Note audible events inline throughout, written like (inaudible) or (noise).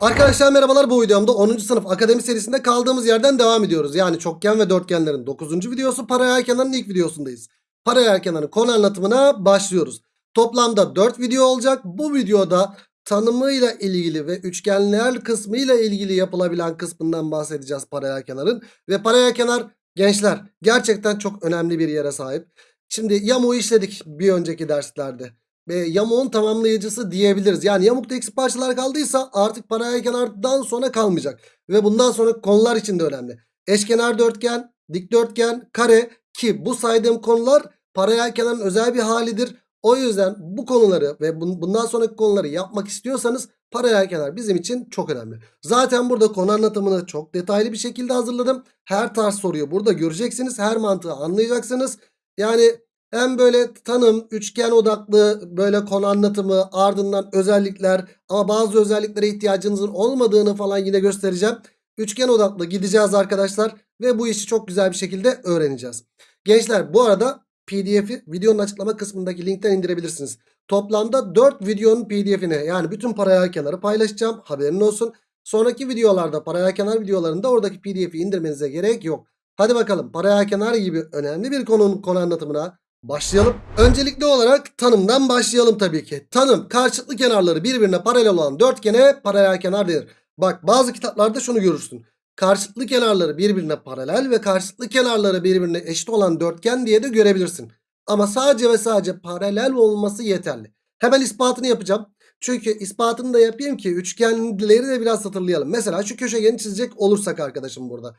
Arkadaşlar merhabalar bu videomda 10. sınıf akademi serisinde kaldığımız yerden devam ediyoruz. Yani çokgen ve dörtgenlerin 9. videosu paralel kenarın ilk videosundayız. Paralel kenarın konu anlatımına başlıyoruz. Toplamda 4 video olacak. Bu videoda tanımıyla ilgili ve üçgenler kısmıyla ilgili yapılabilen kısmından bahsedeceğiz paralel kenarın. Ve paralel kenar gençler gerçekten çok önemli bir yere sahip. Şimdi yamuğu işledik bir önceki derslerde e, yamuğun tamamlayıcısı diyebiliriz. Yani yamukta eksik parçalar kaldıysa artık paralel kenardan sonra kalmayacak. Ve bundan sonra konular için de önemli. Eşkenar dörtgen, dikdörtgen, kare ki bu saydığım konular paralel kenarın özel bir halidir. O yüzden bu konuları ve bundan sonraki konuları yapmak istiyorsanız paralel kenar bizim için çok önemli. Zaten burada konu anlatımını çok detaylı bir şekilde hazırladım. Her tarz soruyu burada göreceksiniz. Her mantığı anlayacaksınız. Yani hem böyle tanım, üçgen odaklı böyle konu anlatımı ardından özellikler ama bazı özelliklere ihtiyacınızın olmadığını falan yine göstereceğim. Üçgen odaklı gideceğiz arkadaşlar ve bu işi çok güzel bir şekilde öğreneceğiz. Gençler bu arada pdf'i videonun açıklama kısmındaki linkten indirebilirsiniz. Toplamda 4 videonun pdf'ini yani bütün paralel kenarı paylaşacağım haberin olsun. Sonraki videolarda paralel kenar videolarında oradaki pdf'i indirmenize gerek yok. Hadi bakalım paralel kenar gibi önemli bir konunun konu anlatımına Başlayalım. Öncelikli olarak tanımdan başlayalım tabii ki. Tanım karşılıklı kenarları birbirine paralel olan dörtgene paralel kenar denir. Bak bazı kitaplarda şunu görürsün. Karşılıklı kenarları birbirine paralel ve karşılıklı kenarları birbirine eşit olan dörtgen diye de görebilirsin. Ama sadece ve sadece paralel olması yeterli. Hemen ispatını yapacağım. Çünkü ispatını da yapayım ki üçgenleri de biraz hatırlayalım. Mesela şu köşegeni çizecek olursak arkadaşım burada.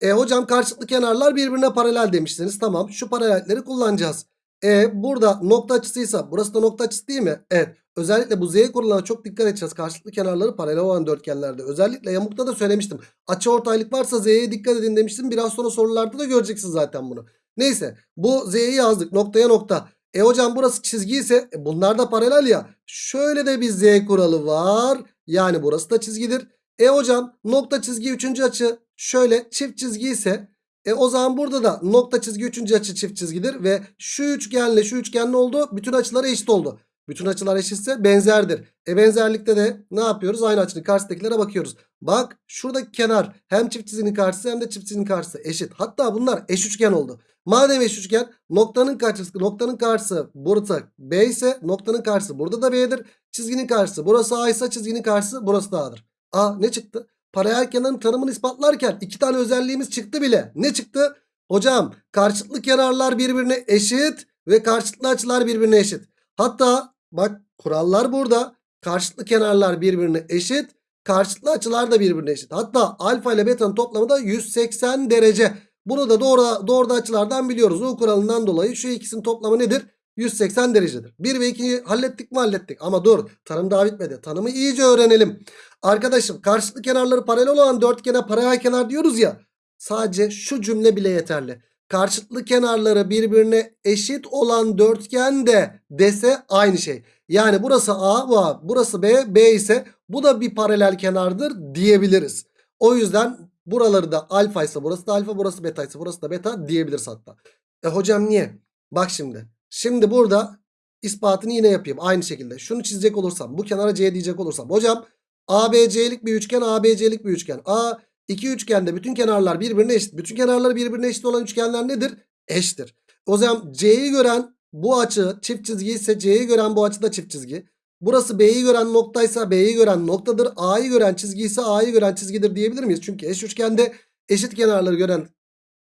E hocam karşılıklı kenarlar birbirine paralel demiştiniz. Tamam şu paralelleri kullanacağız. E burada nokta açısıysa burası da nokta açısı değil mi? Evet. Özellikle bu z kuralına çok dikkat edeceğiz. Karşılıklı kenarları paralel olan dörtgenlerde. Özellikle yamukta da söylemiştim. Açı ortaylık varsa z'ye dikkat edin demiştim. Biraz sonra sorularda da göreceksiniz zaten bunu. Neyse bu z'yi yazdık noktaya nokta. E hocam burası çizgi ise e, bunlar da paralel ya. Şöyle de bir z kuralı var. Yani burası da çizgidir. E hocam nokta çizgi üçüncü açı şöyle çift çizgi ise e o zaman burada da nokta çizgi üçüncü açı çift çizgidir ve şu üçgenle şu üçgen ne oldu? Bütün açıları eşit oldu. Bütün açılar eşitse benzerdir. E benzerlikte de ne yapıyoruz? Aynı açının karşısındakilere bakıyoruz. Bak şuradaki kenar hem çift çizginin karşısı hem de çift çizginin karşısı eşit. Hatta bunlar eş üçgen oldu. Madem eş üçgen noktanın karşısı noktanın karşısı burası B ise noktanın karşısı burada da B'dir. Çizginin karşısı burası A ise çizginin karşısı burası da A'dır. A ne çıktı? Paralel kenarın tanımını ispatlarken iki tane özelliğimiz çıktı bile. Ne çıktı? Hocam karşılıklı kenarlar birbirine eşit ve karşılıklı açılar birbirine eşit. Hatta bak kurallar burada. Karşılıklı kenarlar birbirine eşit. Karşılıklı açılar da birbirine eşit. Hatta alfa ile beta'nın toplamı da 180 derece. Bunu da doğru, doğru açılardan biliyoruz. U kuralından dolayı şu ikisinin toplamı nedir? 180 derecedir. 1 ve 2'yi hallettik mi hallettik. Ama dur tanım daha bitmedi. Tanımı iyice öğrenelim. Arkadaşım karşılıklı kenarları paralel olan dörtgene paralel kenar diyoruz ya. Sadece şu cümle bile yeterli. Karşılıklı kenarları birbirine eşit olan dörtgen de dese aynı şey. Yani burası A bu A burası B B ise bu da bir paralel kenardır diyebiliriz. O yüzden buraları da alfa ise burası da alfa burası beta ise burası da beta diyebiliriz hatta. E hocam niye? Bak şimdi. Şimdi burada ispatını yine yapayım. Aynı şekilde. Şunu çizecek olursam. Bu kenara C diyecek olursam. Hocam ABC'lik bir üçgen. ABC'lik bir üçgen. A iki üçgende bütün kenarlar birbirine eşit. Bütün kenarları birbirine eşit olan üçgenler nedir? Eşittir. O zaman C'yi gören bu açı çift çizgi ise C'yi gören bu açı da çift çizgi. Burası B'yi gören noktaysa B'yi gören noktadır. A'yı gören çizgi ise A'yı gören çizgidir diyebilir miyiz? Çünkü eş üçgende eşit kenarları gören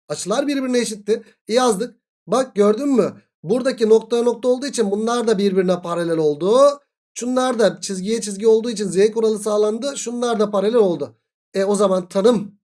açılar birbirine eşitti. E yazdık. Bak gördün mü? Buradaki nokta nokta olduğu için bunlar da birbirine paralel oldu. Şunlar da çizgiye çizgi olduğu için z kuralı sağlandı. Şunlar da paralel oldu. E o zaman tanım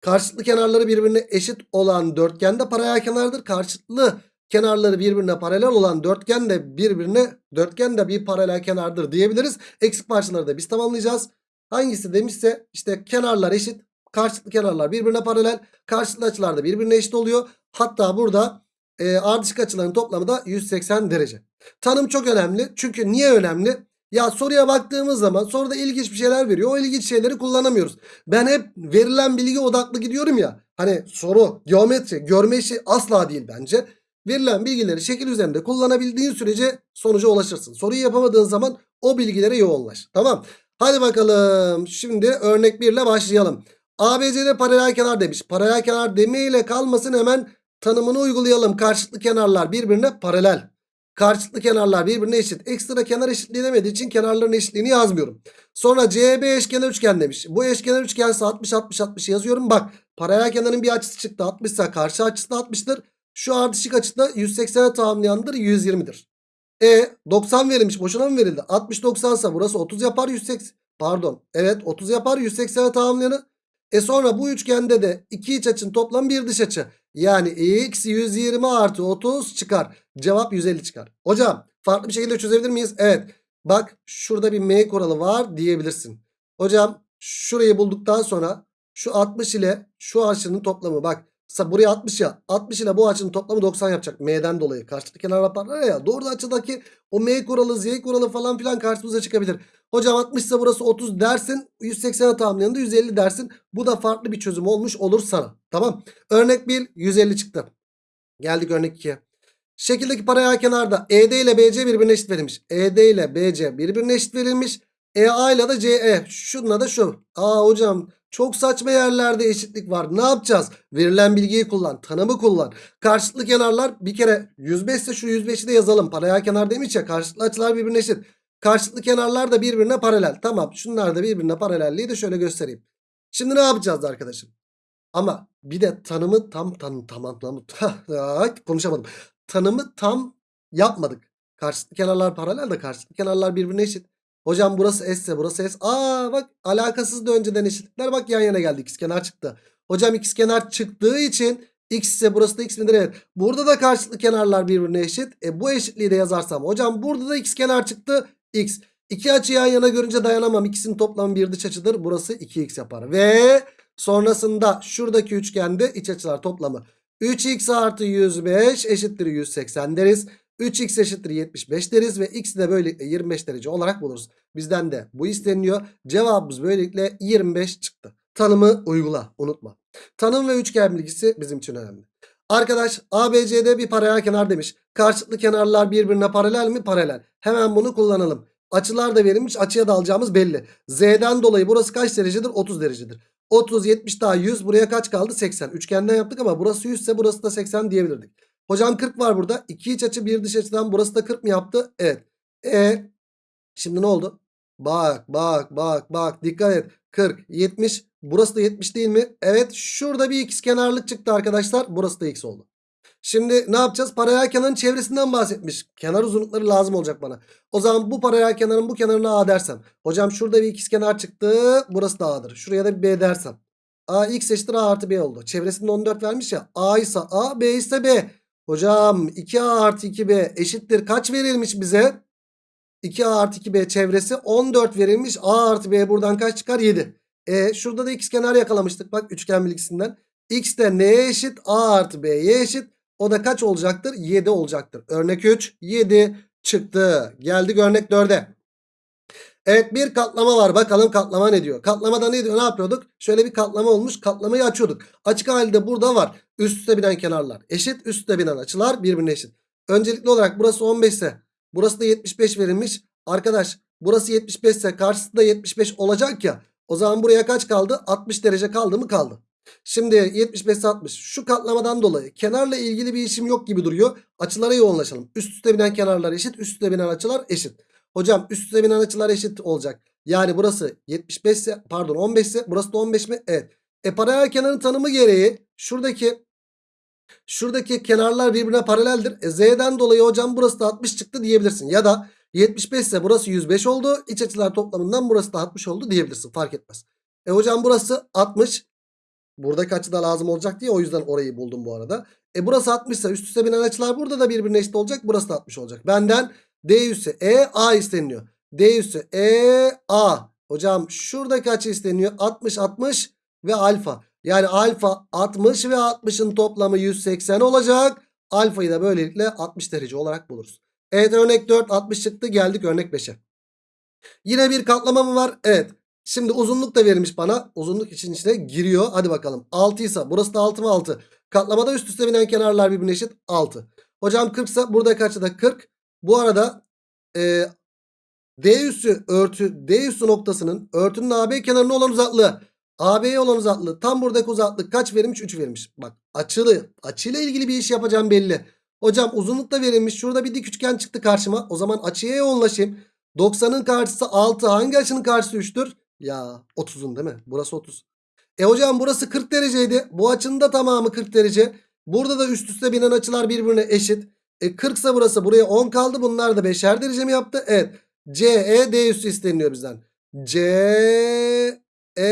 karşılıklı kenarları birbirine eşit olan dörtgen de paralel kenardır. Karşılıklı kenarları birbirine paralel olan dörtgen de birbirine dörtgen de bir paralel kenardır diyebiliriz. Eksik parçaları da biz tamamlayacağız. Hangisi demişse işte kenarlar eşit. Karşılıklı kenarlar birbirine paralel. Karşılıklı açılar da birbirine eşit oluyor. Hatta burada e, ardışık açıların toplamı da 180 derece. Tanım çok önemli. Çünkü niye önemli? Ya soruya baktığımız zaman soruda ilginç bir şeyler veriyor. O ilginç şeyleri kullanamıyoruz. Ben hep verilen bilgi odaklı gidiyorum ya. Hani soru, geometri, görme işi asla değil bence. Verilen bilgileri şekil üzerinde kullanabildiğin sürece sonuca ulaşırsın. Soruyu yapamadığın zaman o bilgilere yoğunlaş. Tamam. Hadi bakalım. Şimdi örnek 1 ile başlayalım. ABC'de paralel kenar demiş. Paralel kenar demeyle kalmasın hemen tanımını uygulayalım. Karşılıklı kenarlar birbirine paralel. Karşılıklı kenarlar birbirine eşit. Ekstra kenar eşitliği demediği için kenarların eşitliğini yazmıyorum. Sonra CB eşkenar üçgen demiş. Bu eşkenar üçgense 60 60 60 yazıyorum. Bak paralel kenarın bir açısı çıktı 60 ise karşı açısı da 60'tır. Şu ardışık açıda 180'e tamamlayandır 120'dir. E 90 verilmiş boşuna mı verildi? 60 90 ise burası 30 yapar 180 pardon evet 30 yapar 180'e tamamlayanı. E sonra bu üçgende de iki iç açının toplamı bir dış açı. Yani x 120 artı 30 çıkar. Cevap 150 çıkar. Hocam farklı bir şekilde çözebilir miyiz? Evet. Bak şurada bir m kuralı var diyebilirsin. Hocam şurayı bulduktan sonra şu 60 ile şu açının toplamı bak. Buraya 60 ya. 60 ile bu açının toplamı 90 yapacak. M'den dolayı. Karşılıklı kenar yaparlar ya. Doğru açıdaki o M kuralı, Z kuralı falan filan karşımıza çıkabilir. Hocam 60 ise burası 30 dersin. 180'e tamamlayanında 150 dersin. Bu da farklı bir çözüm olmuş olur sana. Tamam. Örnek 1 150 çıktı. Geldik örnek 2'ye. Şekildeki paralel kenarda ED ile BC birbirine eşit verilmiş. ED ile BC birbirine eşit verilmiş. EA ile de CE. Şununla da şu. Aa hocam çok saçma yerlerde eşitlik var. Ne yapacağız? Verilen bilgiyi kullan. Tanımı kullan. Karşılıklı kenarlar bir kere 105 ise şu 105'i de yazalım. Paralel kenar demiş ya karşılıklı açılar birbirine eşit. Karşılıklı kenarlar da birbirine paralel. Tamam şunlar da birbirine paralelliği de şöyle göstereyim. Şimdi ne yapacağız arkadaşım? Ama bir de tanımı tam tanım tamam tamam (laughs) konuşamadım. Tanımı tam yapmadık. Karşılıklı kenarlar paralel de karşılıklı kenarlar birbirine eşit. Hocam burası S ise burası S. Aa bak alakasız da önceden eşitlikler bak yan yana geldi. İkizkenar çıktı. Hocam ikizkenar çıktığı için X ise burası da X midir? Evet. Burada da karşılıklı kenarlar birbirine eşit. E bu eşitliği de yazarsam. Hocam burada da ikizkenar çıktı. X. İki açı yan yana görünce dayanamam. İkisinin toplamı bir dış açıdır. Burası 2x yapar. Ve sonrasında şuradaki üçgende iç açılar toplamı 3x artı 105 eşittir 180 deriz. 3x eşittir 75 deriz ve x de böylelikle 25 derece olarak buluruz. Bizden de bu isteniyor. Cevabımız böylelikle 25 çıktı. Tanımı uygula unutma. Tanım ve üçgen bilgisi bizim için önemli. Arkadaş ABC'de bir paralel kenar demiş. Karşılıklı kenarlar birbirine paralel mi? Paralel. Hemen bunu kullanalım. Açılar da verilmiş. Açıya da alacağımız belli. Z'den dolayı burası kaç derecedir? 30 derecedir. 30, 70 daha 100. Buraya kaç kaldı? 80. Üçgenden yaptık ama burası 100 ise burası da 80 diyebilirdik. Hocam 40 var burada. 2 iç açı bir dış açıdan burası da 40 mı yaptı? Evet. E şimdi ne oldu? Bak bak bak bak dikkat et. 40, 70. Burası da 70 değil mi? Evet şurada bir x kenarlık çıktı arkadaşlar. Burası da x oldu. Şimdi ne yapacağız? Paralel kenarın çevresinden bahsetmiş. Kenar uzunlukları lazım olacak bana. O zaman bu paralel kenarın bu kenarına A dersem. Hocam şurada bir ikizkenar çıktı. Burası da A'dır. Şuraya da bir B dersem. A x eşittir A artı B oldu. Çevresinde 14 vermiş ya. A ise A, B ise B. Hocam 2A artı 2B eşittir. Kaç verilmiş bize? 2A artı 2B çevresi 14 verilmiş. A artı B buradan kaç çıkar? 7. E şurada da ikizkenar yakalamıştık. Bak üçgen bilgisinden. X de neye eşit? A artı B'ye eşit. O da kaç olacaktır? 7 olacaktır. Örnek 3 7 çıktı. Geldik örnek 4'e. Evet bir katlama var. Bakalım katlama ne diyor? Katlamada ne diyor? Ne yapıyorduk? Şöyle bir katlama olmuş. Katlamayı açıyorduk. Açık halde burada var. Üst üste binen kenarlar eşit. Üst üste binen açılar birbirine eşit. Öncelikli olarak burası 15 ise burası da 75 verilmiş. Arkadaş burası 75 ise karşısı da 75 olacak ya. O zaman buraya kaç kaldı? 60 derece kaldı mı? Kaldı. Şimdi 75 60 şu katlamadan dolayı kenarla ilgili bir işim yok gibi duruyor. Açılara yoğunlaşalım. Üst üste binen kenarlar eşit. Üst üste binen açılar eşit. Hocam üst üste binen açılar eşit olacak. Yani burası 75 ise pardon 15 ise burası da 15 mi? Evet. E paralel kenarın tanımı gereği şuradaki şuradaki kenarlar birbirine paraleldir. E z'den dolayı hocam burası da 60 çıktı diyebilirsin. Ya da 75 ise burası 105 oldu. İç açılar toplamından burası da 60 oldu diyebilirsin. Fark etmez. E hocam burası 60. Buradaki açı da lazım olacak diye o yüzden orayı buldum bu arada. E burası 60 ise üst üste binen açılar burada da birbirine eşit olacak. Burası da 60 olacak. Benden D üssü E A isteniliyor. D üssü E A. Hocam şuradaki açı isteniyor. 60 60 ve alfa. Yani alfa 60 ve 60'ın toplamı 180 olacak. Alfayı da böylelikle 60 derece olarak buluruz. Evet örnek 4 60 çıktı. Geldik örnek 5'e. Yine bir katlama mı var? Evet. Şimdi uzunluk da verilmiş bana. Uzunluk için içine giriyor. Hadi bakalım. 6 ise burası da 6 mı 6. Katlamada üst üste binen kenarlar birbirine eşit 6. Hocam 40 ise burada kaçta da 40. Bu arada e, D üssü örtü D üssü noktasının örtünün AB kenarına olan uzaklığı AB'ye olan uzaklığı tam buradaki uzaklık kaç verilmiş? 3 verilmiş. Bak açılı açıyla ilgili bir iş yapacağım belli. Hocam uzunluk da verilmiş. Şurada bir dik üçgen çıktı karşıma. O zaman açıya yoğunlaşayım. 90'ın karşısı 6. Hangi açının karşısı 3'tür? Ya 30'un değil mi? Burası 30. E hocam burası 40 dereceydi. Bu açının da tamamı 40 derece. Burada da üst üste binen açılar birbirine eşit. E 40 ise burası buraya 10 kaldı. Bunlar da 5'er derece mi yaptı? Evet. CE D üssü isteniyor bizden. C E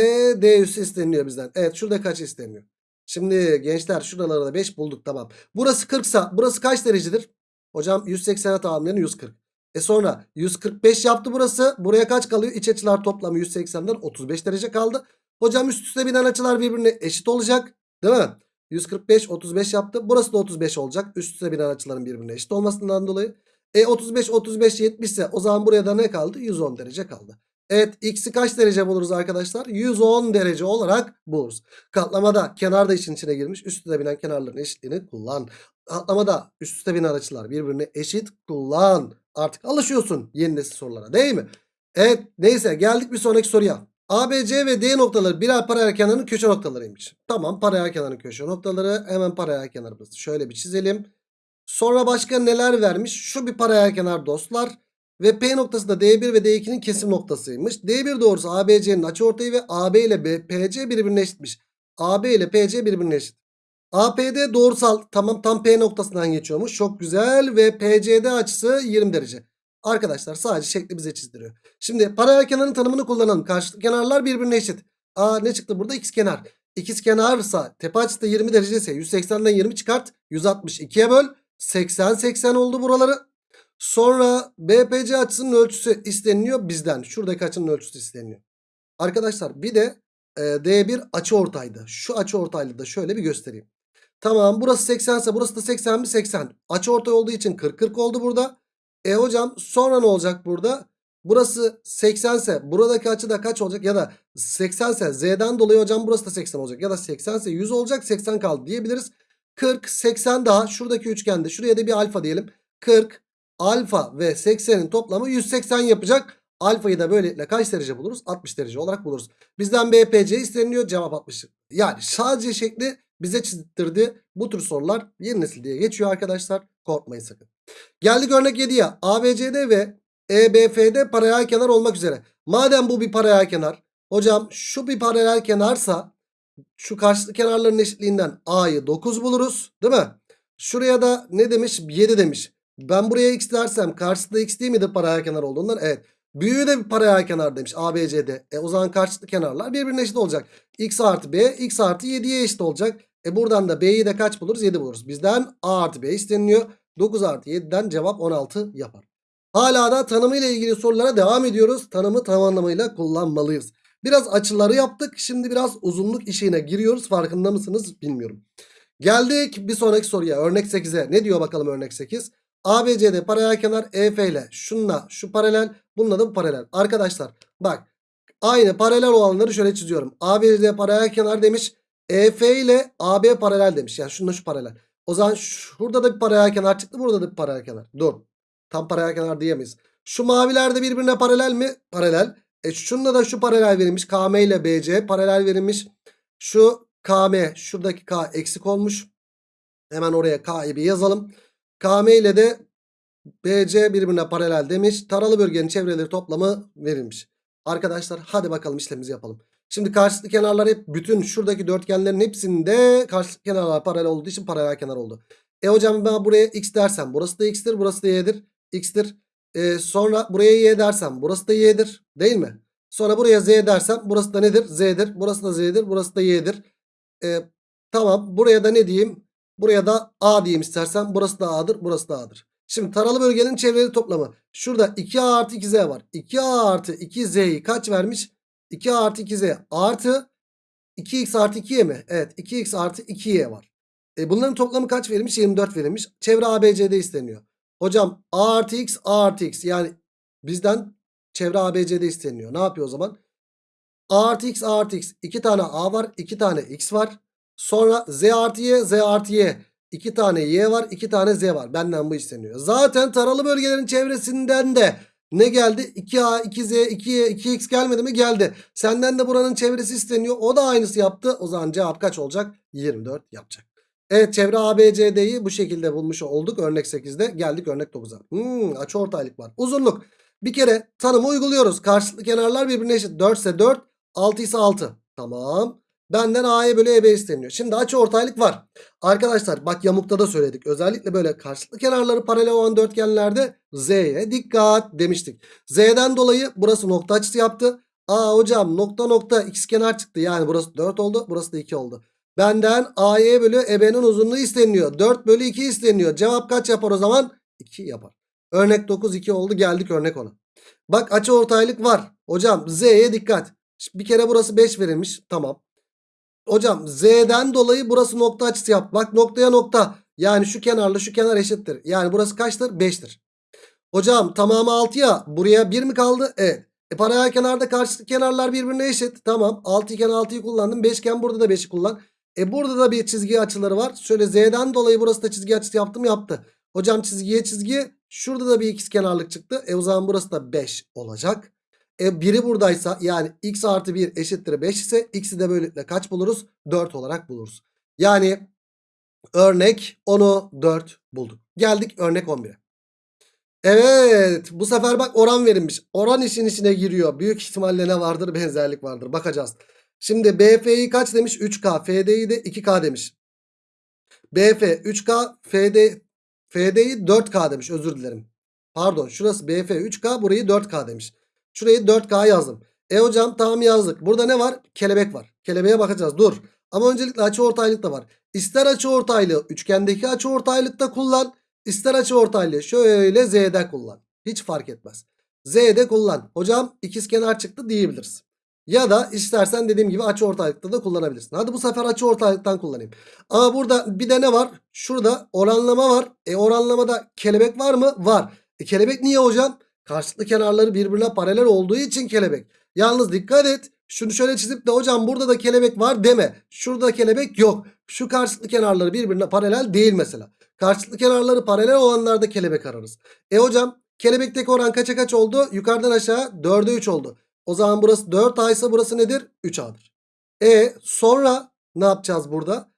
D üssü isteniyor bizden. Evet şurada kaç isteniyor? Şimdi gençler şuralarda da 5 bulduk tamam. Burası 40 sa burası kaç derecedir? Hocam 180'e tamamlayan 140. E sonra 145 yaptı burası. Buraya kaç kalıyor? İç açılar toplamı 180'den 35 derece kaldı. Hocam üst üste binen açılar birbirine eşit olacak. Değil mi? 145 35 yaptı. Burası da 35 olacak. Üst üste binen açıların birbirine eşit olmasından dolayı. E 35 35 70 ise o zaman buraya da ne kaldı? 110 derece kaldı. Evet x'i kaç derece buluruz arkadaşlar? 110 derece olarak buluruz. Katlamada kenar da işin içine girmiş. Üst üste binen kenarların eşitliğini kullan. Katlamada üst üste binen açılar birbirine eşit kullan. Artık alışıyorsun yeni nesil sorulara değil mi? Evet neyse geldik bir sonraki soruya. ABC ve D noktaları birer paralel kenarının köşe noktalarıymış. Tamam paralel kenarın köşe noktaları. Hemen paralel kenarımızı şöyle bir çizelim. Sonra başka neler vermiş? Şu bir paralel kenar dostlar. Ve P noktası da D1 ve D2'nin kesim noktasıymış. D1 doğrusu ABC'nin açıortayı ve AB ile B- PC birbirine eşitmiş. AB ile PC birbirine eşit. APD doğrusal tamam tam P noktasından geçiyormuş. Çok güzel ve PCD açısı 20 derece. Arkadaşlar sadece şekli bize çizdiriyor. Şimdi paralel kenarın tanımını kullanalım. Karşılıklı kenarlar birbirine eşit. Aa ne çıktı burada? İkiz kenar. İkiz kenarsa tepe açısı da 20 derece ise 180'den 20 çıkart. 162'ye böl. 80 80 oldu buraları. Sonra BPC açısının ölçüsü isteniliyor bizden. Şuradaki açının ölçüsü isteniyor. Arkadaşlar bir de e, D1 açı ortaydı. Şu açı ortaylı da şöyle bir göstereyim. Tamam burası 80 ise burası da 80 mi 80. Açı ortay olduğu için 40 40 oldu burada. E hocam sonra ne olacak burada? Burası 80 ise buradaki açı da kaç olacak? Ya da 80 ise Z'den dolayı hocam burası da 80 olacak. Ya da 80 ise 100 olacak 80 kaldı diyebiliriz. 40 80 daha şuradaki üçgende şuraya da bir alfa diyelim. 40 alfa ve 80'in toplamı 180 yapacak. Alfayı da böylelikle kaç derece buluruz? 60 derece olarak buluruz. Bizden BPC isteniyor. Cevap 60. Yani sadece şekli bize çizdirdi. Bu tür sorular yeni nesil diye geçiyor arkadaşlar. Korkmayın sakın. Geldik örnek 7'ye. ABCD ve EBFD paralel kenar olmak üzere. Madem bu bir paralel kenar. Hocam şu bir paralel kenarsa şu karşılıklı kenarların eşitliğinden A'yı 9 buluruz. Değil mi? Şuraya da ne demiş? 7 demiş. Ben buraya x dersem karşısında x değil midir paralel kenar olduğundan? Evet. Büyüğü de bir paralel kenar demiş ABCD. E o zaman karşılıklı kenarlar birbirine eşit olacak. x artı b x artı 7'ye eşit olacak. E buradan da b'yi de kaç buluruz? 7 buluruz. Bizden a artı b isteniliyor. 9 artı 7'den cevap 16 yapar. Hala da tanımıyla ilgili sorulara devam ediyoruz. Tanımı tam anlamıyla kullanmalıyız. Biraz açıları yaptık. Şimdi biraz uzunluk işine giriyoruz. Farkında mısınız bilmiyorum. Geldik bir sonraki soruya. Örnek 8'e. Ne diyor bakalım örnek 8? ABCD paralel kenar EF ile şunla şu paralel bununla da bu paralel. Arkadaşlar bak aynı paralel olanları şöyle çiziyorum. ABCD paralel kenar demiş. EF ile AB paralel demiş. Yani şununla şu paralel. O zaman şurada da bir paralel kenar çıktı. Burada da bir paralel kenar. Dur. Tam paralel kenar diyemeyiz. Şu maviler de birbirine paralel mi? Paralel. E şununla da şu paralel verilmiş. KM ile BC paralel verilmiş. Şu KM şuradaki K eksik olmuş. Hemen oraya K'yı bir yazalım. KM ile de BC birbirine paralel demiş. Taralı bölgenin çevreleri toplamı verilmiş. Arkadaşlar hadi bakalım işlemimizi yapalım. Şimdi karşılıklı kenarlar hep bütün şuradaki dörtgenlerin hepsinde karşılıklı kenarlar paralel olduğu için paralel kenar oldu. E hocam ben buraya x dersem burası da x'tir burası da y'dir. x'tir. E, sonra buraya y dersem burası da y'dir değil mi? Sonra buraya z dersem burası da nedir? z'dir. Burası da z'dir burası da y'dir. E, tamam buraya da ne diyeyim? Buraya da A diyeyim istersen. Burası da A'dır. Burası da A'dır. Şimdi taralı bölgenin çevreleri toplamı. Şurada 2A artı 2Z var. 2A artı 2Z'yi kaç vermiş? 2A artı 2Z artı 2X artı 2Y mi? Evet 2X artı 2Y var. E bunların toplamı kaç verilmiş? 24 verilmiş. Çevre ABCD isteniyor. Hocam A artı X A artı X yani bizden çevre ABCD isteniyor. Ne yapıyor o zaman? A artı X A artı X. 2 tane A var. 2 tane X var. Sonra Z artı Y, Z artı Y. 2 tane Y var, 2 tane Z var. Benden bu isteniyor. Zaten taralı bölgelerin çevresinden de Ne geldi? 2A, 2Z, 2Y, 2X gelmedi mi? Geldi. Senden de buranın çevresi isteniyor. O da aynısı yaptı. O zaman cevap kaç olacak? 24 yapacak. Evet çevre ABCD'yi bu şekilde bulmuş olduk. Örnek 8'de geldik örnek 9'a. Hmm, açı ortaylık var. Uzunluk. Bir kere tanımı uyguluyoruz. Karşılıklı kenarlar birbirine eşit. 4 ise 4, 6 ise 6. Tamam. Benden A'ya bölü EB isteniyor. Şimdi açı ortaylık var. Arkadaşlar bak yamukta da söyledik. Özellikle böyle karşılıklı kenarları paralel olan dörtgenlerde Z'ye dikkat demiştik. Z'den dolayı burası nokta açısı yaptı. Aa hocam nokta nokta x kenar çıktı. Yani burası 4 oldu. Burası da 2 oldu. Benden AY bölü EB'nin uzunluğu isteniyor. 4 bölü 2 isteniyor. Cevap kaç yapar o zaman? 2 yapar. Örnek 9 2 oldu. Geldik örnek 10'a. Bak açı ortaylık var. Hocam Z'ye dikkat. Bir kere burası 5 verilmiş. Tamam. Hocam Z'den dolayı burası nokta açısı yap. Bak noktaya nokta. Yani şu kenarla şu kenar eşittir. Yani burası kaçtır? 5'tir. Hocam tamamı 6 ya. Buraya 1 mi kaldı? Evet. E paralel kenarda karşılıklı kenarlar birbirine eşit. Tamam. 6 iken 6'yı kullandım. 5 iken burada da 5'i kullan. E burada da bir çizgi açıları var. Şöyle Z'den dolayı burası da çizgi açısı yaptım yaptı. Hocam çizgiye çizgi. Şurada da bir ikiz kenarlık çıktı. E o zaman burası da 5 olacak. E biri buradaysa yani x artı 1 eşittir 5 ise x'i de böylelikle kaç buluruz? 4 olarak buluruz. Yani örnek 10'u 4 bulduk. Geldik örnek 11'e. Evet bu sefer bak oran verilmiş. Oran işin içine giriyor. Büyük ihtimalle ne vardır? Benzerlik vardır. Bakacağız. Şimdi BF'yi kaç demiş? 3K. FD'yi de 2K demiş. BF 3K. FD, FD'yi 4K demiş. Özür dilerim. Pardon şurası BF 3K. Burayı 4K demiş. Şurayı 4K yazdım. E hocam tamam yazdık. Burada ne var? Kelebek var. Kelebeğe bakacağız. Dur. Ama öncelikle açı ortaylık da var. İster açı ortaylığı üçgendeki açı ortaylıkta kullan. İster açı ortaylığı şöyle Z'de kullan. Hiç fark etmez. Z'de kullan. Hocam ikizkenar çıktı diyebiliriz. Ya da istersen dediğim gibi açı ortaylıkta da kullanabilirsin. Hadi bu sefer açı kullanayım. Ama burada bir de ne var? Şurada oranlama var. E oranlamada kelebek var mı? Var. E kelebek niye hocam? Karşılıklı kenarları birbirine paralel olduğu için kelebek. Yalnız dikkat et. Şunu şöyle çizip de hocam burada da kelebek var deme. Şurada kelebek yok. Şu karşılıklı kenarları birbirine paralel değil mesela. Karşılıklı kenarları paralel olanlarda kelebek ararız. E hocam kelebekteki oran kaça kaç oldu? Yukarıdan aşağı 4'e 3 oldu. O zaman burası 4A ise burası nedir? 3A'dır. E sonra ne yapacağız burada?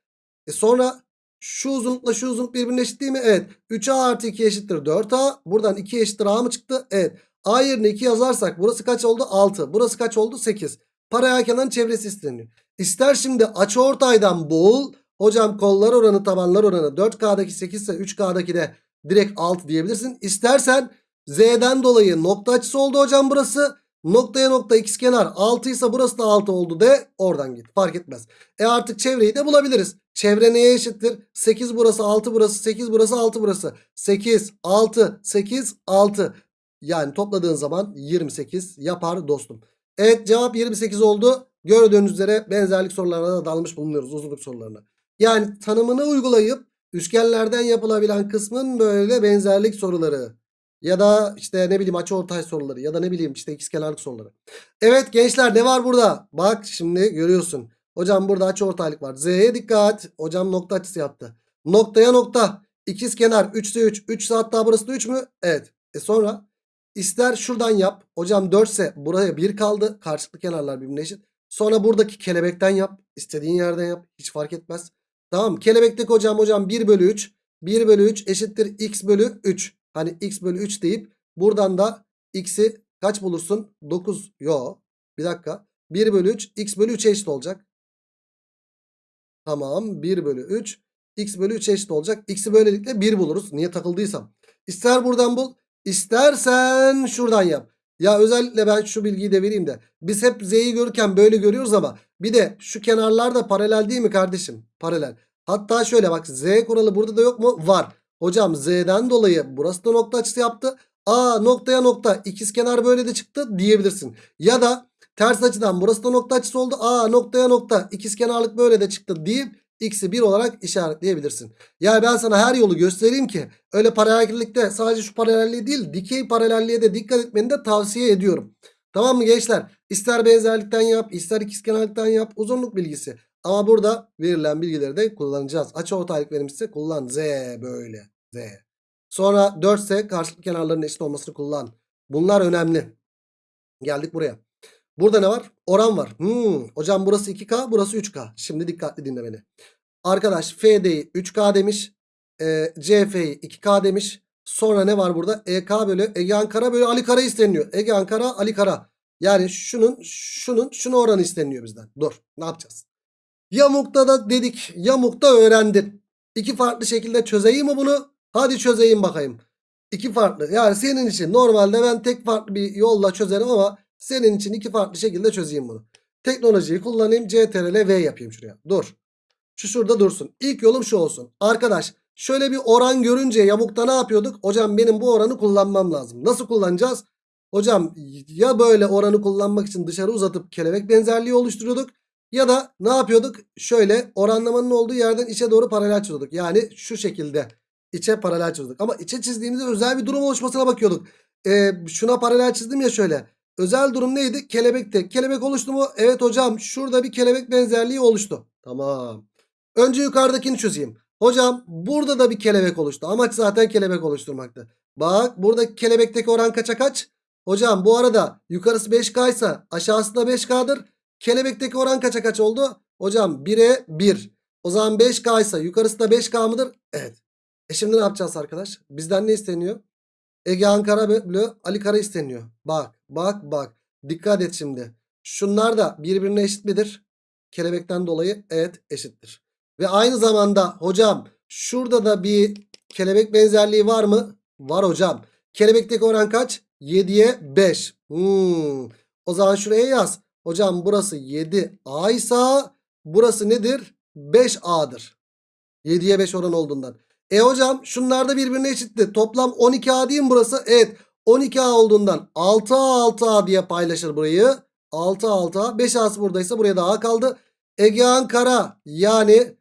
E sonra şu uzunlukla şu uzunluk birbirine eşit değil mi? Evet. 3A artı 2 eşittir 4A. Buradan 2 eşittir A mı çıktı? Evet. A yerine 2 yazarsak burası kaç oldu? 6. Burası kaç oldu? 8. Paralel kenarın çevresi isteniyor. İster şimdi açı ortaydan bul. Hocam kollar oranı tabanlar oranı 4K'daki 8 ise 3K'daki de direkt 6 diyebilirsin. İstersen Z'den dolayı nokta açısı oldu hocam burası. Noktaya nokta ikizkenar 6 ise burası da 6 oldu de oradan git fark etmez. E artık çevreyi de bulabiliriz. Çevre neye eşittir? 8 burası 6 burası 8 burası 6 burası. 8 6 8 6 yani topladığın zaman 28 yapar dostum. Evet cevap 28 oldu. Gördüğünüz üzere benzerlik sorularına da dalmış bulunuyoruz uzunluk sorularına. Yani tanımını uygulayıp üçgenlerden yapılabilen kısmın böyle benzerlik soruları. Ya da işte ne bileyim açı ortay soruları ya da ne bileyim işte ikizkenarlık soruları. Evet gençler ne var burada? Bak şimdi görüyorsun. Hocam burada açı ortaylık var. Z'ye dikkat. Hocam nokta açısı yaptı. Noktaya nokta. İkizkenar 3 ise 3. 3 ise hatta burası da 3 mü? Evet. E sonra ister şuradan yap. Hocam 4 ise buraya 1 kaldı. Karşılıklı kenarlar birbirine eşit. Sonra buradaki kelebekten yap. İstediğin yerden yap. Hiç fark etmez. Tamam Kelebekteki hocam hocam 1 bölü 3. 1 bölü 3 eşittir x bölü 3. Hani x bölü 3 deyip buradan da x'i kaç bulursun? 9. Yo. Bir dakika. 1 bölü 3 x bölü 3'e eşit olacak. Tamam. 1 bölü 3 x bölü 3'e eşit olacak. X'i böylelikle 1 buluruz. Niye takıldıysam. İster buradan bul. istersen şuradan yap. Ya özellikle ben şu bilgiyi de vereyim de. Biz hep z'yi görürken böyle görüyoruz ama bir de şu kenarlar da paralel değil mi kardeşim? Paralel. Hatta şöyle bak z kuralı burada da yok mu? Var. Hocam z'den dolayı burası da nokta açısı yaptı. A noktaya nokta ikizkenar böyle de çıktı diyebilirsin. Ya da ters açıdan burası da nokta açısı oldu. A noktaya nokta ikizkenarlık böyle de çıktı deyip x'i 1 olarak işaretleyebilirsin. Yani ben sana her yolu göstereyim ki öyle paralellikte sadece şu paralelliği değil dikey paralelliğe de dikkat etmeni de tavsiye ediyorum. Tamam mı gençler? İster benzerlikten yap ister ikizkenarlıktan yap uzunluk bilgisi. Ama burada verilen bilgileri de kullanacağız. Açı ortaylık verilmişse kullan. Z böyle. Z. Sonra 4 ise karşılıklı kenarların eşit olmasını kullan. Bunlar önemli. Geldik buraya. Burada ne var? Oran var. Hmm, hocam burası 2K burası 3K. Şimdi dikkatli dinle beni. Arkadaş FD'yi 3K demiş. E, CF'yi 2K demiş. Sonra ne var burada? EK bölü Ege Ankara bölü Ali Kara isteniyor. Ege Ankara Ali Kara. Yani şunun şunun şunu oranı isteniyor bizden. Dur ne yapacağız? Yamukta da dedik. Yamukta öğrendin. İki farklı şekilde çözeyim mi bunu? Hadi çözeyim bakayım. İki farklı. Yani senin için normalde ben tek farklı bir yolla çözerim ama senin için iki farklı şekilde çözeyim bunu. Teknolojiyi kullanayım. CTRL V yapayım şuraya. Dur. Şu şurada dursun. İlk yolum şu olsun. Arkadaş şöyle bir oran görünce yamukta ne yapıyorduk? Hocam benim bu oranı kullanmam lazım. Nasıl kullanacağız? Hocam ya böyle oranı kullanmak için dışarı uzatıp kelebek benzerliği oluşturuyorduk. Ya da ne yapıyorduk? Şöyle oranlamanın olduğu yerden içe doğru paralel çiziyorduk. Yani şu şekilde içe paralel çiziyorduk. Ama içe çizdiğimizde özel bir durum oluşmasına bakıyorduk. Ee, şuna paralel çizdim ya şöyle. Özel durum neydi? Kelebekte. Kelebek oluştu mu? Evet hocam şurada bir kelebek benzerliği oluştu. Tamam. Önce yukarıdakini çözeyim. Hocam burada da bir kelebek oluştu. Amaç zaten kelebek oluşturmaktı. Bak burada kelebekteki oran kaça kaç? Hocam bu arada yukarısı 5K ise aşağısı da 5K'dır. Kelebekteki oran kaça kaç oldu? Hocam 1'e 1. O zaman 5K ise yukarısı da 5K mıdır? Evet. E şimdi ne yapacağız arkadaş? Bizden ne isteniyor? Ege Ankara bölü Ali Kara isteniyor. Bak bak bak. Dikkat et şimdi. Şunlar da birbirine eşit midir? Kelebekten dolayı evet eşittir. Ve aynı zamanda hocam şurada da bir kelebek benzerliği var mı? Var hocam. Kelebekteki oran kaç? 7'ye 5. Hmm. O zaman şuraya yaz. Hocam burası 7A ise burası nedir? 5A'dır. 7'ye 5 oran olduğundan. E hocam şunlar da birbirine eşitti. Toplam 12A değil mi burası? Evet. 12A olduğundan 6A 6A diye paylaşır burayı. 6A 6A. 5A'sı buradaysa buraya da A kaldı. Ege Ankara yani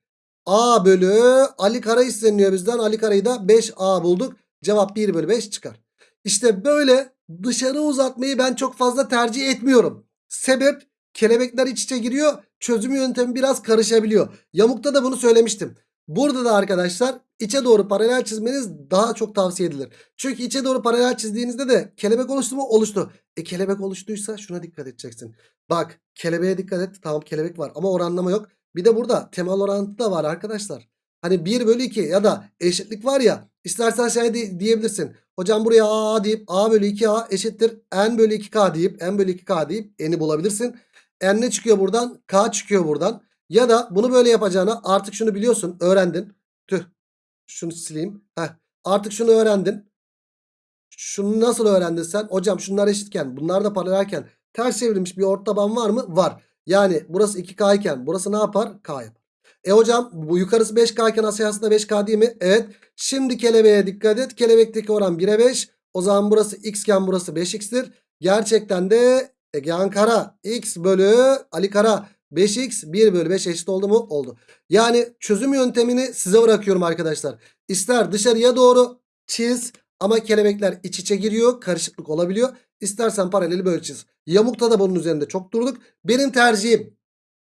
A bölü Ali Kara isteniyor bizden. Ali Kara'yı da 5A bulduk. Cevap 1 bölü 5 çıkar. İşte böyle dışarı uzatmayı ben çok fazla tercih etmiyorum. Sebep kelebekler iç içe giriyor. Çözüm yöntemi biraz karışabiliyor. Yamukta da bunu söylemiştim. Burada da arkadaşlar içe doğru paralel çizmeniz daha çok tavsiye edilir. Çünkü içe doğru paralel çizdiğinizde de kelebek oluştu mu? Oluştu. E kelebek oluştuysa şuna dikkat edeceksin. Bak kelebeğe dikkat et. Tamam kelebek var ama oranlama yok. Bir de burada temel orantı da var arkadaşlar. Hani 1 bölü 2 ya da eşitlik var ya. İstersen şey di- diyebilirsin. Hocam buraya A deyip A bölü 2A eşittir. N bölü 2K deyip N bölü 2K deyip N'i bulabilirsin. N ne çıkıyor buradan? K çıkıyor buradan. Ya da bunu böyle yapacağına artık şunu biliyorsun. Öğrendin. Tüh. Şunu sileyim. Heh. Artık şunu öğrendin. Şunu nasıl öğrendin sen? Hocam şunlar eşitken bunlar da paralelken ters çevrilmiş bir ortaban var mı? Var. Yani burası 2K iken burası ne yapar? K yapar. E hocam bu yukarısı 5K iken aşağısı da 5K değil mi? Evet. Şimdi kelebeğe dikkat et. Kelebekteki oran 1'e 5. O zaman burası X iken burası 5X'tir. Gerçekten de Ege Ankara X bölü Ali Kara 5X 1 bölü 5 eşit oldu mu? Oldu. Yani çözüm yöntemini size bırakıyorum arkadaşlar. İster dışarıya doğru çiz ama kelebekler iç içe giriyor. Karışıklık olabiliyor. İstersen paraleli böyle çiz. Yamukta da bunun üzerinde çok durduk. Benim tercihim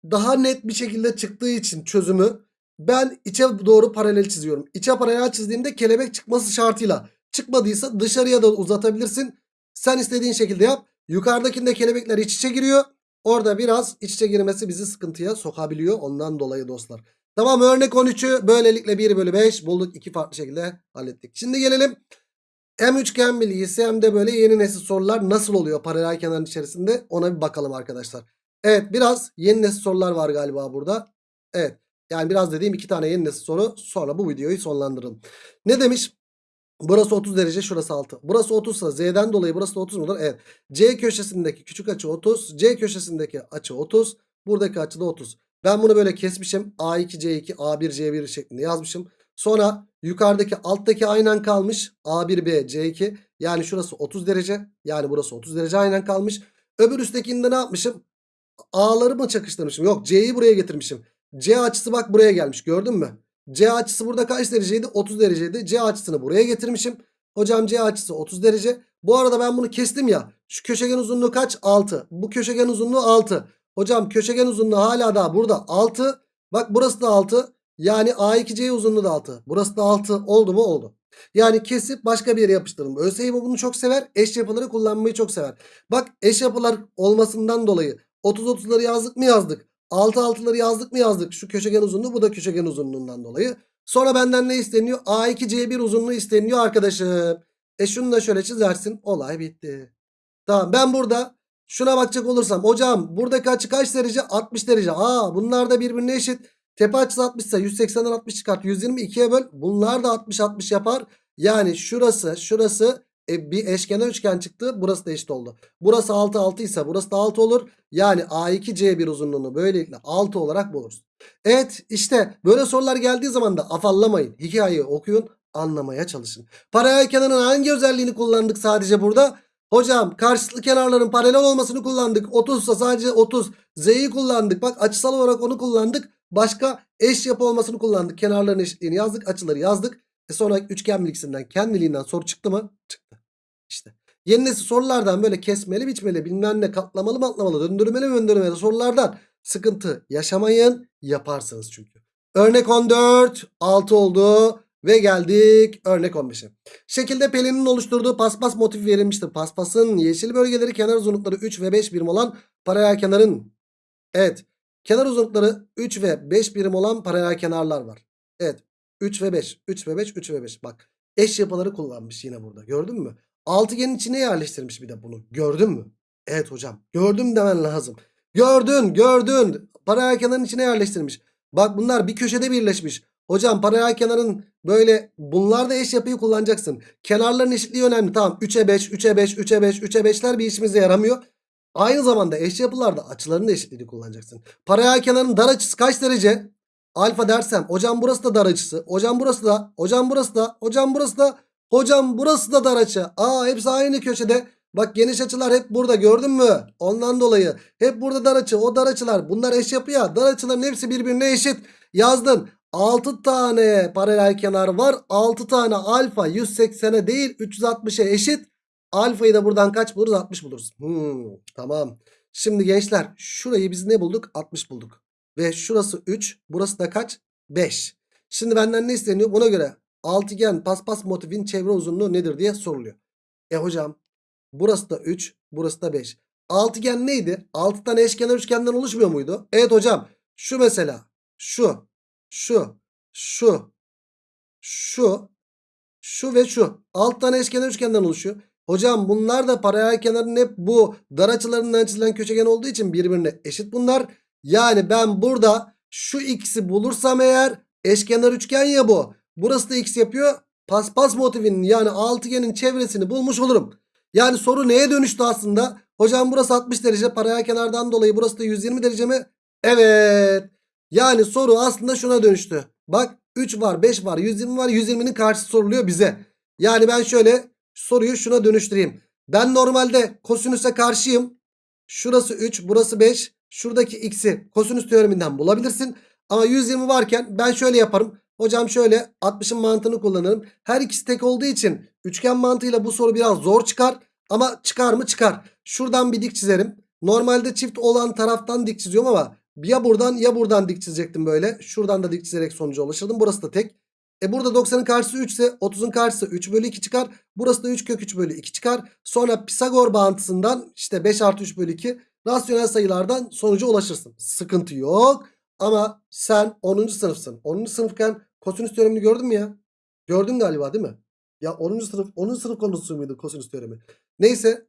daha net bir şekilde çıktığı için çözümü ben içe doğru paralel çiziyorum. İçe paralel çizdiğimde kelebek çıkması şartıyla. Çıkmadıysa dışarıya da uzatabilirsin. Sen istediğin şekilde yap. Yukarıdakinde kelebekler iç içe giriyor. Orada biraz iç içe girmesi bizi sıkıntıya sokabiliyor. Ondan dolayı dostlar. Tamam örnek 13'ü böylelikle 1 bölü 5 bulduk. iki farklı şekilde hallettik. Şimdi gelelim hem üçgen bilgisi hem de böyle yeni nesil sorular nasıl oluyor paralel kenarın içerisinde ona bir bakalım arkadaşlar. Evet biraz yeni nesil sorular var galiba burada. Evet yani biraz dediğim iki tane yeni nesil soru sonra bu videoyu sonlandıralım. Ne demiş? Burası 30 derece şurası 6. Burası 30 ise Z'den dolayı burası da 30 mudur? Evet. C köşesindeki küçük açı 30. C köşesindeki açı 30. Buradaki açı da 30. Ben bunu böyle kesmişim. A2 C2 A1 C1 şeklinde yazmışım. Sonra yukarıdaki alttaki aynen kalmış. A1 B C2 yani şurası 30 derece. Yani burası 30 derece aynen kalmış. Öbür üsttekinde ne yapmışım? A'ları mı çakıştırmışım? Yok C'yi buraya getirmişim. C açısı bak buraya gelmiş gördün mü? C açısı burada kaç dereceydi? 30 dereceydi. C açısını buraya getirmişim. Hocam C açısı 30 derece. Bu arada ben bunu kestim ya. Şu köşegen uzunluğu kaç? 6. Bu köşegen uzunluğu 6. Hocam köşegen uzunluğu hala daha burada 6. Bak burası da 6. Yani A2C uzunluğu da 6. Burası da 6 oldu mu? Oldu. Yani kesip başka bir yere yapıştırın. ÖSYM bunu çok sever. Eş yapıları kullanmayı çok sever. Bak eş yapılar olmasından dolayı 30-30'ları yazdık mı yazdık. 6-6'ları yazdık mı yazdık. Şu köşegen uzunluğu bu da köşegen uzunluğundan dolayı. Sonra benden ne isteniyor? A2 C1 uzunluğu isteniyor arkadaşım. E şunu da şöyle çizersin. Olay bitti. Tamam ben burada şuna bakacak olursam. Hocam buradaki açı kaç derece? 60 derece. Aa bunlar da birbirine eşit. Tepe açısı 60 ise 180'den 60 çıkart. 120 ikiye böl. Bunlar da 60-60 yapar. Yani şurası şurası e, bir eşkenar üçgen çıktı. Burası da eşit oldu. Burası 6 6 ise burası da 6 olur. Yani A2 C1 uzunluğunu böylelikle 6 olarak buluruz. Evet işte böyle sorular geldiği zaman da afallamayın. Hikayeyi okuyun anlamaya çalışın. Paralel kenarın hangi özelliğini kullandık sadece burada? Hocam karşılıklı kenarların paralel olmasını kullandık. 30 ise sadece 30. Z'yi kullandık. Bak açısal olarak onu kullandık. Başka eş yapı olmasını kullandık. Kenarların eşitliğini yazdık. Açıları yazdık. E sonra üçgen bilgisinden kendiliğinden soru çıktı mı? Çıktı. İşte. Yeni nesil sorulardan böyle kesmeli biçmeli bilmem ne katlamalı matlamalı döndürmeli döndürmeli sorulardan sıkıntı yaşamayın. Yaparsınız çünkü. Örnek 14 6 oldu. Ve geldik örnek 15'e. Şekilde Pelin'in oluşturduğu paspas motifi verilmiştir. Paspasın yeşil bölgeleri kenar uzunlukları 3 ve 5 birim olan paralel kenarın. Evet. Kenar uzunlukları 3 ve 5 birim olan paralel kenarlar var. Evet. 3 ve 5. 3 ve 5. 3 ve 5. Bak. Eş yapıları kullanmış yine burada. Gördün mü? Altıgenin içine yerleştirmiş bir de bunu. Gördün mü? Evet hocam. Gördüm demen lazım. Gördün. Gördün. Paralel kenarın içine yerleştirmiş. Bak bunlar bir köşede birleşmiş. Hocam paralel kenarın böyle bunlar da eş yapıyı kullanacaksın. Kenarların eşitliği önemli. Tamam 3'e 5, 3'e 5, 3'e 5, 3'e 5'ler bir işimize yaramıyor. Aynı zamanda eş yapılarda açıların da eşitliğini kullanacaksın. Paralel kenarın dar açısı kaç derece? Alfa dersem hocam burası da dar açısı. Hocam burası da. Hocam burası da. Hocam burası da. Hocam burası da dar açı. Aa hepsi aynı köşede. Bak geniş açılar hep burada gördün mü? Ondan dolayı hep burada dar açı. O dar açılar bunlar eş yapı ya. Dar açıların hepsi birbirine eşit. Yazdın. 6 tane paralel kenar var. 6 tane alfa 180'e değil 360'a eşit. Alfayı da buradan kaç buluruz? 60 buluruz. Hmm, tamam. Şimdi gençler şurayı biz ne bulduk? 60 bulduk. Ve şurası 3. Burası da kaç? 5. Şimdi benden ne isteniyor? Buna göre altıgen paspas motifin çevre uzunluğu nedir diye soruluyor. E hocam burası da 3. Burası da 5. Altıgen neydi? 6 tane eşkenar üçgenden oluşmuyor muydu? Evet hocam. Şu mesela. Şu. Şu. Şu. Şu. Şu ve şu. 6 tane eşkenar üçgenden oluşuyor. Hocam bunlar da paralel kenarın hep bu dar açılarından çizilen köşegen olduğu için birbirine eşit bunlar. Yani ben burada şu x'i bulursam eğer eşkenar üçgen ya bu. Burası da x yapıyor. Paspas motifinin yani altıgenin çevresini bulmuş olurum. Yani soru neye dönüştü aslında? Hocam burası 60 derece paralel kenardan dolayı burası da 120 derece mi? Evet. Yani soru aslında şuna dönüştü. Bak 3 var 5 var 120 var 120'nin karşısı soruluyor bize. Yani ben şöyle soruyu şuna dönüştüreyim. Ben normalde kosinüse karşıyım. Şurası 3 burası 5. Şuradaki x'i kosinüs teoreminden bulabilirsin. Ama 120 varken ben şöyle yaparım. Hocam şöyle 60'ın mantığını kullanırım. Her ikisi tek olduğu için üçgen mantığıyla bu soru biraz zor çıkar. Ama çıkar mı çıkar. Şuradan bir dik çizerim. Normalde çift olan taraftan dik çiziyorum ama ya buradan ya buradan dik çizecektim böyle. Şuradan da dik çizerek sonuca ulaşırdım. Burası da tek. E burada 90'ın karşısı 3 ise 30'un karşısı 3 bölü 2 çıkar. Burası da 3 kök 3 bölü 2 çıkar. Sonra Pisagor bağıntısından işte 5 artı 3 bölü 2 rasyonel sayılardan sonuca ulaşırsın. Sıkıntı yok. Ama sen 10. sınıfsın. 10. sınıfken kosinüs teoremini gördün mü ya? Gördün galiba değil mi? Ya 10. sınıf 10. sınıf konusu muydu kosinüs teoremi? Neyse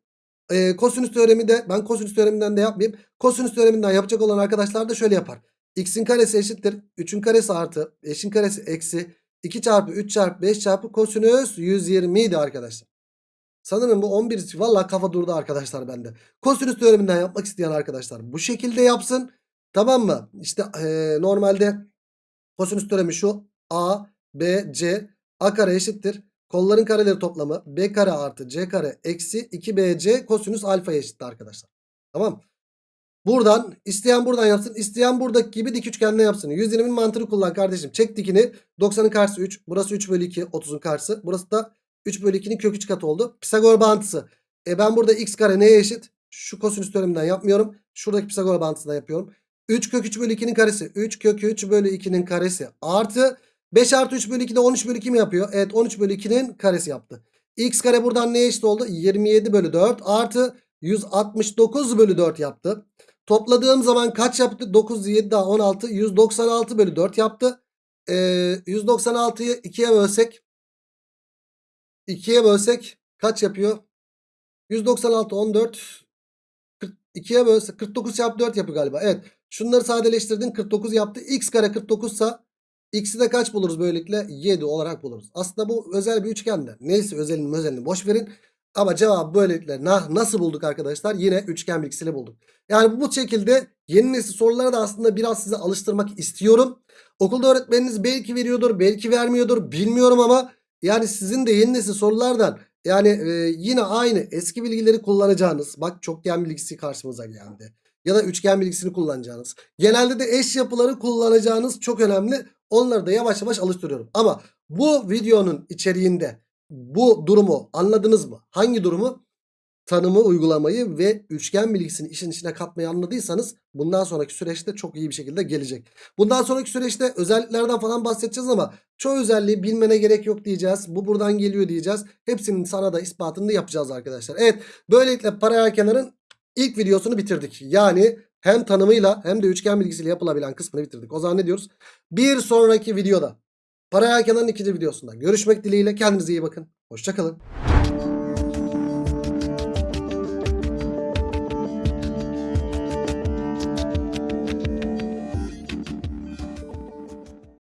e, kosinüs teoremi de ben kosinüs teoreminden de yapmayayım. Kosinüs teoreminden yapacak olan arkadaşlar da şöyle yapar. X'in karesi eşittir. 3'ün karesi artı 5'in karesi eksi 2 çarpı 3 çarpı 5 çarpı kosinüs 120 idi arkadaşlar. Sanırım bu 11 valla kafa durdu arkadaşlar bende. Kosinüs teoreminden yapmak isteyen arkadaşlar bu şekilde yapsın. Tamam mı? İşte e, normalde kosinüs teoremi şu. A, B, C. A kare eşittir. Kolların kareleri toplamı B kare artı C kare eksi 2BC kosinüs alfa eşittir arkadaşlar. Tamam. Buradan isteyen buradan yapsın. isteyen buradaki gibi dik üçgende yapsın. 120'nin mantığını kullan kardeşim. Çek dikini. 90'ın karşısı 3. Burası 3 bölü 2. 30'un karşısı. Burası da 3 bölü 2'nin kök 3 katı oldu. Pisagor bağıntısı. E ben burada x kare neye eşit? Şu kosinüs teoreminden yapmıyorum. Şuradaki Pisagor bağıntısından yapıyorum. 3 kök 3 bölü 2'nin karesi. 3 kök 3 bölü 2'nin karesi. Artı 5 artı 3 bölü 2 de 13 bölü 2 mi yapıyor? Evet 13 bölü 2'nin karesi yaptı. X kare buradan neye eşit oldu? 27 bölü 4 artı 169 bölü 4 yaptı. Topladığım zaman kaç yaptı? 9, 7 daha 16. 196 bölü 4 yaptı. Ee, 196'yı 2'ye bölsek 2'ye bölsek kaç yapıyor? 196, 14 2'ye bölsek 49 çarpı 4 yapıyor galiba. Evet. Şunları sadeleştirdin 49 yaptı. X kare 49 ise X'i de kaç buluruz böylelikle? 7 olarak buluruz. Aslında bu özel bir üçgende. Neyse özelini özelini boş verin. Ama cevabı böylelikle na- nasıl bulduk arkadaşlar? Yine üçgen bilgisiyle bulduk. Yani bu şekilde yeni nesil sorulara da aslında biraz size alıştırmak istiyorum. Okulda öğretmeniniz belki veriyordur, belki vermiyordur bilmiyorum ama yani sizin de yeni nesil sorulardan yani e, yine aynı eski bilgileri kullanacağınız. Bak çokgen bilgisi karşımıza geldi. Ya da üçgen bilgisini kullanacağınız. Genelde de eş yapıları kullanacağınız çok önemli. Onları da yavaş yavaş alıştırıyorum. Ama bu videonun içeriğinde bu durumu anladınız mı? Hangi durumu? Tanımı uygulamayı ve üçgen bilgisini işin içine katmayı anladıysanız bundan sonraki süreçte çok iyi bir şekilde gelecek. Bundan sonraki süreçte özelliklerden falan bahsedeceğiz ama çoğu özelliği bilmene gerek yok diyeceğiz. Bu buradan geliyor diyeceğiz. Hepsinin sana da ispatını da yapacağız arkadaşlar. Evet böylelikle paralel kenarın ilk videosunu bitirdik. Yani hem tanımıyla hem de üçgen bilgisiyle yapılabilen kısmını bitirdik. O zaman ne diyoruz? Bir sonraki videoda paralel kenarın ikinci videosunda görüşmek dileğiyle kendinize iyi bakın. Hoşçakalın.